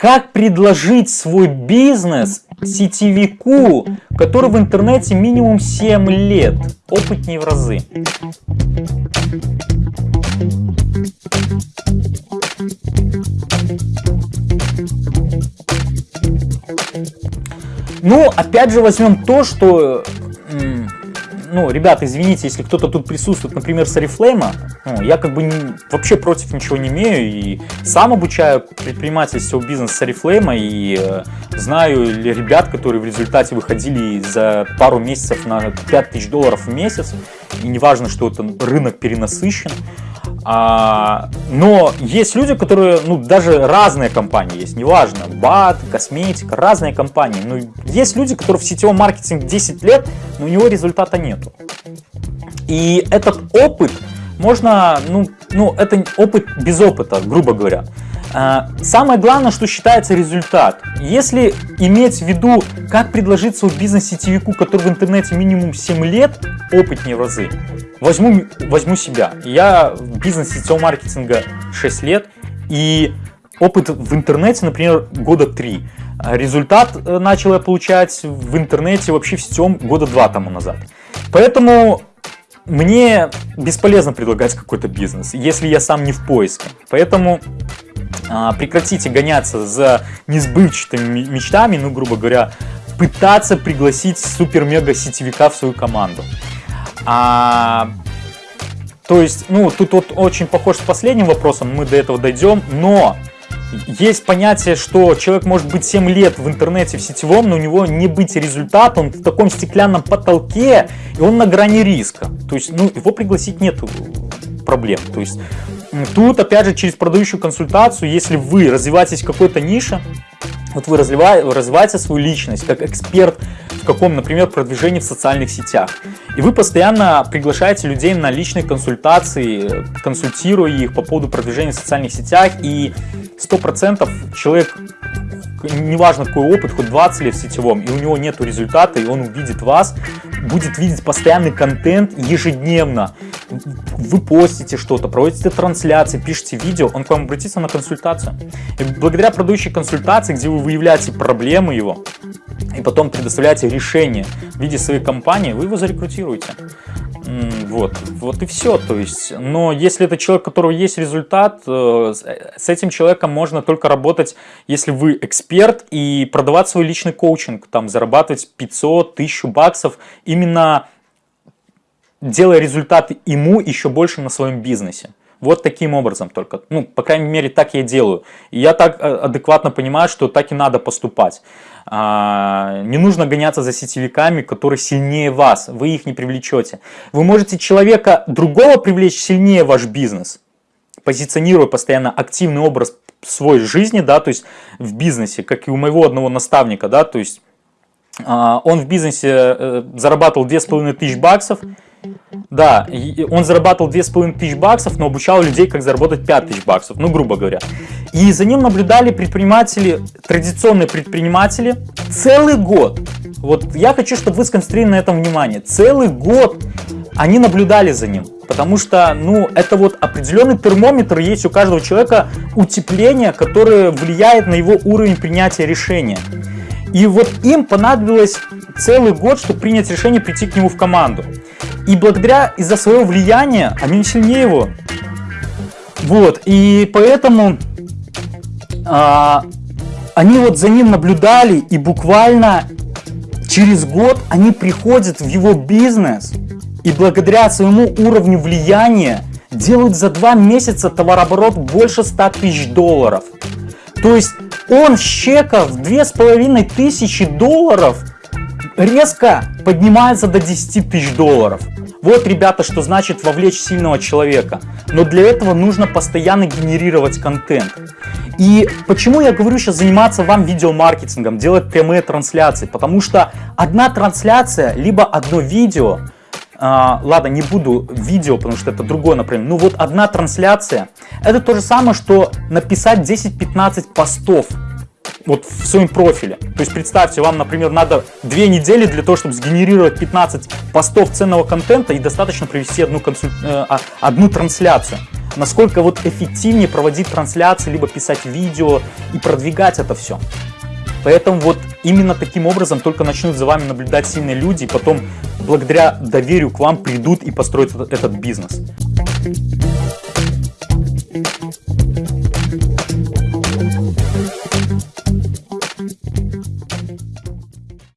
как предложить свой бизнес сетевику, который в интернете минимум 7 лет, опытнее в разы. Ну, опять же возьмем то, что ну, ребята, извините, если кто-то тут присутствует, например, с Oriflame, ну, я как бы не, вообще против ничего не имею и сам обучаю предпринимательство бизнес с Oriflame и э, знаю ребят, которые в результате выходили за пару месяцев на 5000 долларов в месяц, и неважно, что это рынок перенасыщен, а, но есть люди, которые, ну, даже разные компании есть, неважно, БАТ, косметика, разные компании. Но есть люди, которые в сетевом маркетинге 10 лет, но у него результата нету. И этот опыт можно, ну, ну это опыт без опыта, грубо говоря. А, самое главное, что считается результат. Если иметь в виду, как предложить свой бизнес сетевику, который в интернете минимум 7 лет, опытнее в разы, возьму, возьму себя. Я в бизнесе сетевого маркетинга 6 лет, и опыт в интернете, например, года 3. Результат э, начал я получать в интернете вообще в сетевом года 2 тому назад. Поэтому мне бесполезно предлагать какой-то бизнес, если я сам не в поиске. Поэтому а, прекратите гоняться за несбывчатыми мечтами, ну, грубо говоря, пытаться пригласить супер-мега сетевика в свою команду. А, то есть, ну, тут вот очень похож с последним вопросом, мы до этого дойдем, но есть понятие, что человек может быть 7 лет в интернете, в сетевом, но у него не быть результата, он в таком стеклянном потолке, и он на грани риска. То есть, ну, его пригласить нету проблем. То есть, тут, опять же, через продающую консультацию, если вы развиваетесь в какой-то нише, вот вы развиваете свою личность как эксперт в каком, например, продвижении в социальных сетях. И вы постоянно приглашаете людей на личные консультации, консультируя их по поводу продвижения в социальных сетях. И 100% человек, неважно какой опыт, хоть 20 лет в сетевом, и у него нет результата, и он увидит вас, будет видеть постоянный контент ежедневно. Вы постите что-то, проводите трансляции, пишете видео, он к вам обратится на консультацию. И благодаря продающей консультации, где вы выявляете проблемы его, и потом предоставляете решение в виде своей компании, вы его зарекрутируете. Вот, вот и все. То есть, но если это человек, у которого есть результат, э, с этим человеком можно только работать, если вы эксперт и продавать свой личный коучинг, там зарабатывать 500, 1000 баксов, именно делая результат ему еще больше на своем бизнесе. Вот таким образом только. Ну, по крайней мере, так я делаю. И я так э, адекватно понимаю, что так и надо поступать. А, не нужно гоняться за сетевиками, которые сильнее вас. Вы их не привлечете. Вы можете человека другого привлечь сильнее ваш бизнес, позиционируя постоянно активный образ свой жизни, да, то есть в бизнесе, как и у моего одного наставника, да, то есть а, он в бизнесе э, зарабатывал 2500 баксов, да, он зарабатывал 2500 баксов, но обучал людей, как заработать 5000 баксов, ну, грубо говоря. И за ним наблюдали предприниматели, традиционные предприниматели, целый год. Вот я хочу, чтобы вы сконцентрировали на этом внимание. Целый год они наблюдали за ним. Потому что, ну, это вот определенный термометр есть у каждого человека, утепление, которое влияет на его уровень принятия решения. И вот им понадобилось целый год, чтобы принять решение прийти к нему в команду. И благодаря, из-за своего влияния, они сильнее его. Вот, и поэтому а, они вот за ним наблюдали, и буквально через год они приходят в его бизнес, и благодаря своему уровню влияния делают за два месяца товарооборот больше 100 тысяч долларов. То есть он с чека в тысячи долларов резко поднимается до 10 тысяч долларов. Вот, ребята, что значит вовлечь сильного человека. Но для этого нужно постоянно генерировать контент. И почему я говорю сейчас заниматься вам видеомаркетингом, делать прямые трансляции? Потому что одна трансляция, либо одно видео, а, ладно, не буду видео, потому что это другое направление, ну вот одна трансляция, это то же самое, что написать 10-15 постов вот в своем профиле. То есть представьте, вам, например, надо две недели для того, чтобы сгенерировать 15 постов ценного контента и достаточно провести одну, консуль... Э, а, одну трансляцию. насколько вот эффективнее проводить трансляции, либо писать видео и продвигать это все. Поэтому вот именно таким образом только начнут за вами наблюдать сильные люди, и потом благодаря доверию к вам придут и построят этот, бизнес.